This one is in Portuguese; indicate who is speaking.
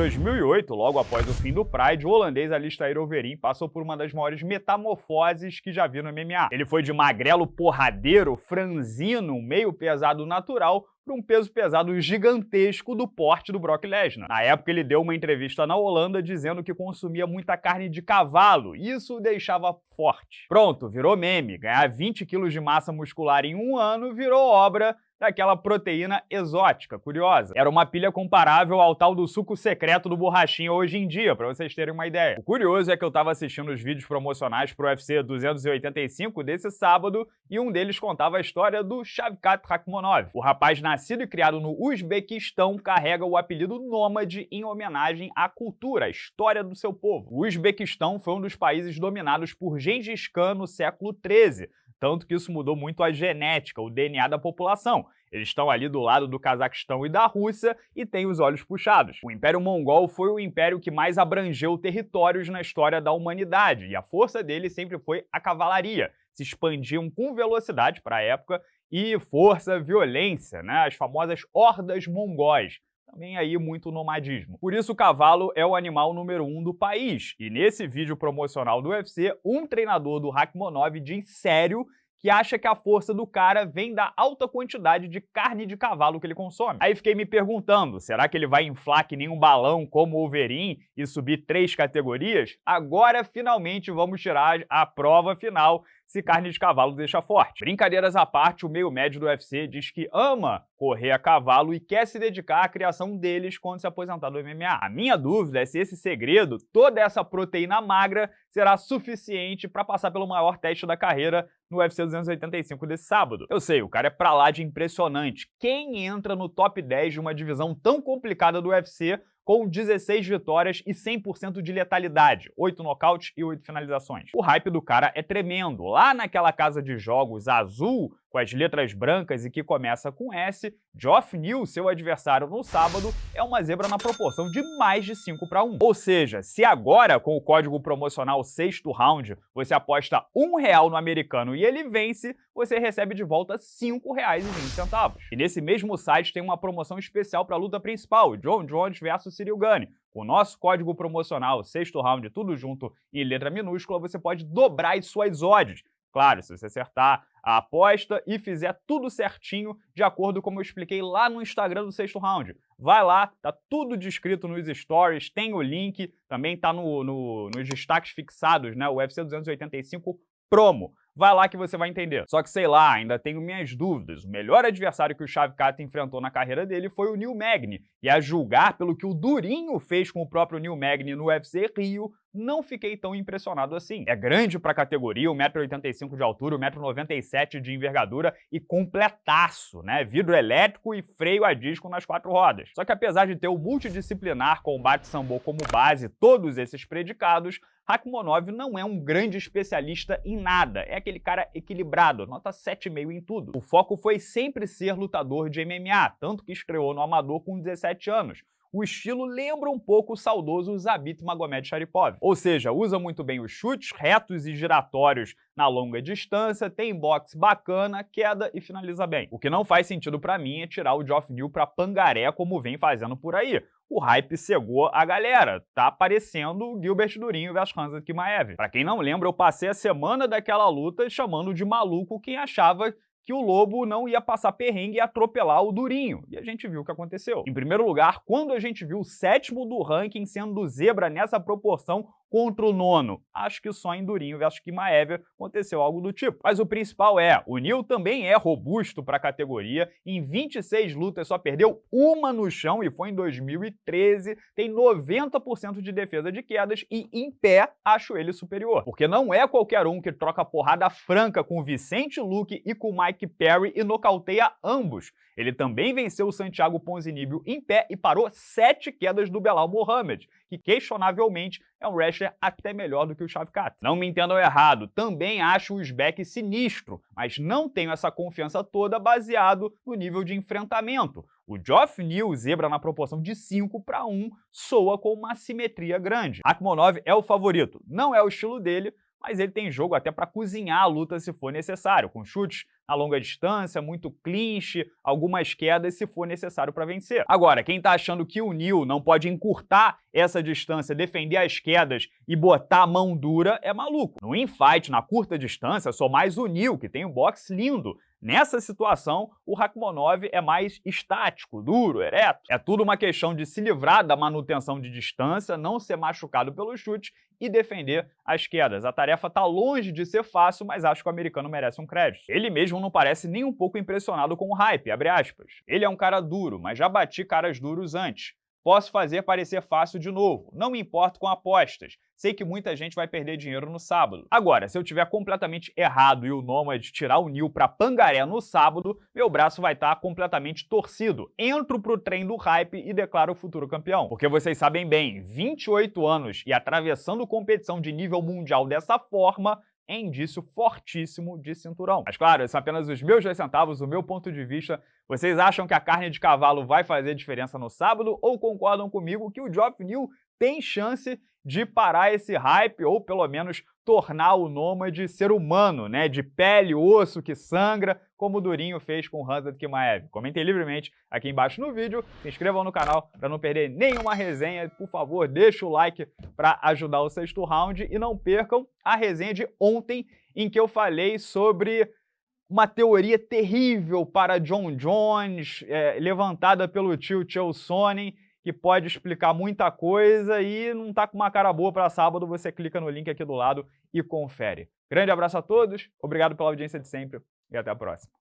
Speaker 1: 2008, logo após o fim do Pride, o holandês Alistair Overeem passou por uma das maiores metamorfoses que já vi no MMA. Ele foi de magrelo porradeiro, franzino, meio pesado natural, para um peso pesado gigantesco do porte do Brock Lesnar. Na época ele deu uma entrevista na Holanda dizendo que consumia muita carne de cavalo, e isso o deixava forte. Pronto, virou meme, ganhar 20 quilos de massa muscular em um ano virou obra daquela proteína exótica, curiosa. Era uma pilha comparável ao tal do suco secreto do borrachinha hoje em dia, para vocês terem uma ideia. O curioso é que eu estava assistindo os vídeos promocionais pro UFC 285 desse sábado e um deles contava a história do Shavkat Rakhmonov. O rapaz nascido e criado no Uzbequistão carrega o apelido Nômade em homenagem à cultura, à história do seu povo. O Uzbequistão foi um dos países dominados por Gengis Khan no século XIII, tanto que isso mudou muito a genética, o DNA da população. Eles estão ali do lado do Cazaquistão e da Rússia e têm os olhos puxados. O Império Mongol foi o império que mais abrangeu territórios na história da humanidade, e a força dele sempre foi a cavalaria. Se expandiam com velocidade para a época e força, violência, né? as famosas hordas mongóis também aí muito nomadismo. Por isso o cavalo é o animal número um do país. E nesse vídeo promocional do UFC, um treinador do Rakhmonov diz sério que acha que a força do cara vem da alta quantidade de carne de cavalo que ele consome. Aí fiquei me perguntando, será que ele vai inflar que nem um balão como o Wolverine e subir três categorias? Agora, finalmente, vamos tirar a prova final se carne de cavalo deixa forte. Brincadeiras à parte, o meio médio do UFC diz que ama correr a cavalo e quer se dedicar à criação deles quando se aposentar do MMA. A minha dúvida é se esse segredo, toda essa proteína magra, será suficiente para passar pelo maior teste da carreira no UFC 285 desse sábado. Eu sei, o cara é pra lá de impressionante. Quem entra no top 10 de uma divisão tão complicada do UFC com 16 vitórias e 100% de letalidade, 8 nocautes e 8 finalizações. O hype do cara é tremendo. Lá naquela casa de jogos azul, com as letras brancas e que começa com S, Geoff Neal, seu adversário no sábado, é uma zebra na proporção de mais de 5 para 1. Ou seja, se agora, com o código promocional sexto round, você aposta um real no americano e ele vence, você recebe de volta R$ 5,20. E nesse mesmo site tem uma promoção especial para a luta principal, John Jones versus Cyril Gane. Com o nosso código promocional, sexto round, tudo junto em letra minúscula, você pode dobrar as suas odds. Claro, se você acertar a aposta e fizer tudo certinho, de acordo com eu expliquei lá no Instagram do Sexto Round. Vai lá, tá tudo descrito nos stories, tem o link, também tá no, no, nos destaques fixados, né? O UFC 285 promo. Vai lá que você vai entender. Só que, sei lá, ainda tenho minhas dúvidas. O melhor adversário que o Shavkat enfrentou na carreira dele foi o Neil Magny. E a julgar pelo que o Durinho fez com o próprio Neil Magny no UFC Rio, não fiquei tão impressionado assim. É grande para a categoria, 1,85m de altura, 1,97m de envergadura e completaço, né? Vidro elétrico e freio a disco nas quatro rodas. Só que apesar de ter o multidisciplinar combate sambo como base todos esses predicados, Rakhmonov não é um grande especialista em nada, é aquele cara equilibrado, nota 7,5 em tudo. O foco foi sempre ser lutador de MMA, tanto que estreou no Amador com 17 anos, o estilo lembra um pouco o saudoso Zabit Magomed Sharipov. Ou seja, usa muito bem os chutes retos e giratórios na longa distância, tem boxe bacana, queda e finaliza bem. O que não faz sentido para mim é tirar o Geoff Neal pra pangaré como vem fazendo por aí. O hype cegou a galera. Tá aparecendo o Gilbert Durinho versus Hansa Kimaev. Pra quem não lembra, eu passei a semana daquela luta chamando de maluco quem achava que o Lobo não ia passar perrengue e atropelar o Durinho. E a gente viu o que aconteceu. Em primeiro lugar, quando a gente viu o sétimo do ranking sendo zebra nessa proporção, contra o nono. Acho que só em Durinho versus Kimaev aconteceu algo do tipo. Mas o principal é, o Neil também é robusto para a categoria, em 26 lutas só perdeu uma no chão e foi em 2013, tem 90% de defesa de quedas e em pé acho ele superior. Porque não é qualquer um que troca porrada franca com Vicente Luque e com Mike Perry e nocauteia ambos. Ele também venceu o Santiago Ponzinibbio em pé e parou sete quedas do Belal Mohamed, que questionavelmente é um wrestler até melhor do que o Shavkat. Não me entendam errado, também acho o Uzbek sinistro, mas não tenho essa confiança toda baseado no nível de enfrentamento. O Geoff Neal, zebra na proporção de 5 para 1, soa com uma simetria grande. Akhmonov é o favorito, não é o estilo dele, mas ele tem jogo até para cozinhar a luta se for necessário, com chutes a longa distância, muito clinch, algumas quedas se for necessário para vencer. Agora, quem está achando que o Neil não pode encurtar essa distância, defender as quedas e botar a mão dura, é maluco. No infight, na curta distância, sou mais o Neil, que tem um box lindo, Nessa situação, o Rakhmonov é mais estático, duro, ereto. É tudo uma questão de se livrar da manutenção de distância, não ser machucado pelo chute e defender as quedas. A tarefa está longe de ser fácil, mas acho que o americano merece um crédito. Ele mesmo não parece nem um pouco impressionado com o hype. Ele é um cara duro, mas já bati caras duros antes. Posso fazer parecer fácil de novo. Não me importo com apostas. Sei que muita gente vai perder dinheiro no sábado. Agora, se eu tiver completamente errado e o Nomad tirar o Nil para Pangaré no sábado, meu braço vai estar tá completamente torcido. Entro pro trem do hype e declaro o futuro campeão. Porque vocês sabem bem, 28 anos e atravessando competição de nível mundial dessa forma, é indício fortíssimo de cinturão. Mas claro, são apenas os meus dois centavos, o meu ponto de vista. Vocês acham que a carne de cavalo vai fazer diferença no sábado ou concordam comigo que o Geoff Neal tem chance de parar esse hype ou pelo menos tornar o Nômade ser humano, né, de pele, osso, que sangra, como o Durinho fez com o Hanzad Kimaev. Comentem livremente aqui embaixo no vídeo, se inscrevam no canal para não perder nenhuma resenha, por favor, deixa o like para ajudar o sexto round e não percam a resenha de ontem em que eu falei sobre uma teoria terrível para John Jones, é, levantada pelo tio Chael Sonnen, que pode explicar muita coisa e não tá com uma cara boa para sábado, você clica no link aqui do lado e confere. Grande abraço a todos, obrigado pela audiência de sempre e até a próxima.